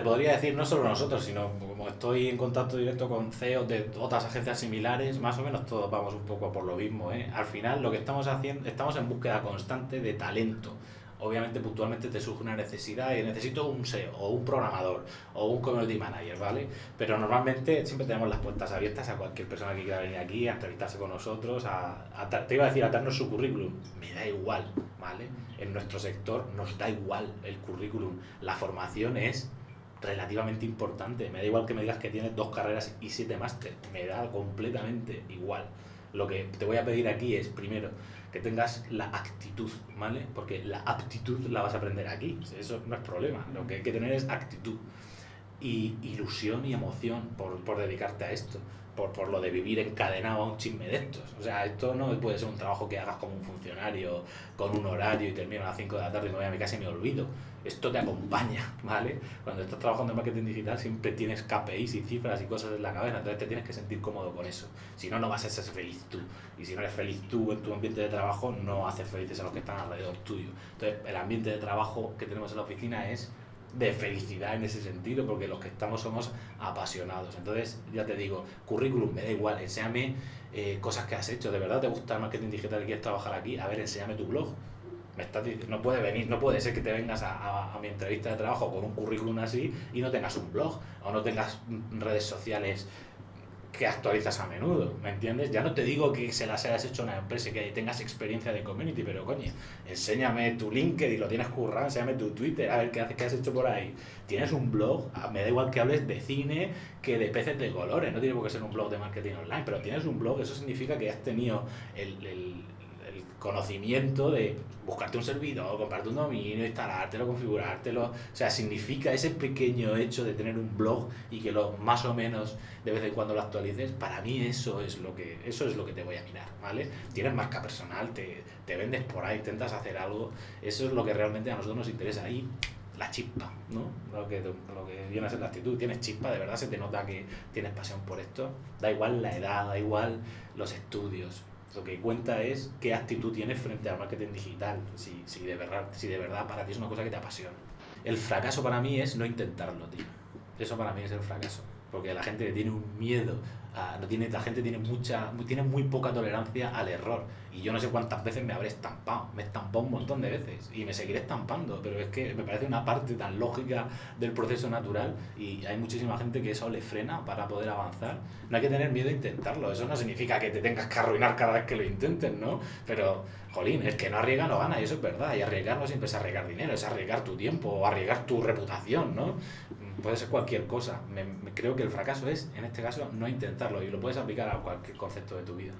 te podría decir, no solo nosotros, sino como estoy en contacto directo con CEOs de otras agencias similares, más o menos todos vamos un poco por lo mismo. ¿eh? Al final lo que estamos haciendo, estamos en búsqueda constante de talento obviamente puntualmente te surge una necesidad y necesito un SEO o un programador o un community manager, ¿vale? Pero normalmente siempre tenemos las puertas abiertas a cualquier persona que quiera venir aquí a entrevistarse con nosotros, a, te iba a decir a darnos su currículum, me da igual, ¿vale? En nuestro sector nos da igual el currículum, la formación es relativamente importante, me da igual que me digas que tienes dos carreras y siete máster, me da completamente igual. Lo que te voy a pedir aquí es, primero, que tengas la actitud, ¿vale? Porque la aptitud la vas a aprender aquí, eso no es problema, lo que hay que tener es actitud y ilusión y emoción por, por dedicarte a esto, por, por, lo de vivir encadenado a un chisme de estos. O sea, esto no puede ser un trabajo que hagas como un funcionario, con un horario y termino a las 5 de la tarde y me voy a mi casa y me olvido. Esto te acompaña, ¿vale? Cuando estás trabajando en marketing digital siempre tienes KPIs y cifras y cosas en la cabeza, entonces te tienes que sentir cómodo con eso. Si no, no vas a ser feliz tú. Y si no eres feliz tú en tu ambiente de trabajo, no haces felices a los que están alrededor tuyo. Entonces, el ambiente de trabajo que tenemos en la oficina es de felicidad en ese sentido, porque los que estamos somos apasionados. Entonces, ya te digo, currículum, me da igual, enséñame eh, cosas que has hecho, de verdad te gusta el marketing digital y quieres trabajar aquí, a ver, enséñame tu blog. Me estás diciendo, no puede venir, no puede ser que te vengas a, a, mi entrevista de trabajo con un currículum así y no tengas un blog o no tengas redes sociales que actualizas a menudo, ¿me entiendes? Ya no te digo que se las hayas hecho a una empresa y que tengas experiencia de community, pero coño, enséñame tu LinkedIn, lo tienes currado, enséñame tu Twitter, a ver qué, haces, qué has hecho por ahí. Tienes un blog, ah, me da igual que hables de cine que de peces de colores, no tiene por qué ser un blog de marketing online, pero tienes un blog, eso significa que has tenido el conocimiento de buscarte un servidor, comprarte un dominio, instalártelo, configurártelo. O sea, significa ese pequeño hecho de tener un blog y que lo más o menos de vez en cuando lo actualices. Para mí eso es lo que, eso es lo que te voy a mirar, ¿vale? Tienes marca personal, te, te vendes por ahí, intentas hacer algo. Eso es lo que realmente a nosotros nos interesa. Y la chispa, ¿no? Lo que, lo que viene a ser la actitud. Tienes chispa, de verdad se te nota que tienes pasión por esto. Da igual la edad, da igual los estudios. Lo que cuenta es qué actitud tienes frente al marketing digital, si, si, de verdad, si de verdad para ti es una cosa que te apasiona. El fracaso para mí es no intentarlo, tío. Eso para mí es el fracaso. Porque la gente tiene un miedo no tiene, la gente tiene mucha tiene muy poca tolerancia al error. Y yo no sé cuántas veces me habré estampado me he estampado un montón de veces y me seguiré estampando pero es que me parece una parte tan lógica del proceso natural y hay muchísima gente que eso le frena para poder avanzar. No hay que tener miedo a intentarlo eso no significa que te tengas que arruinar cada vez que lo intentes no pero jolín el que no arriesga no gana y eso es verdad y arriesgar no siempre es arriesgar dinero es arriesgar tu tiempo o arriesgar tu reputación no puede ser cualquier cosa. Me, creo que el fracaso es, en este caso, no intentarlo y lo puedes aplicar a cualquier concepto de tu vida.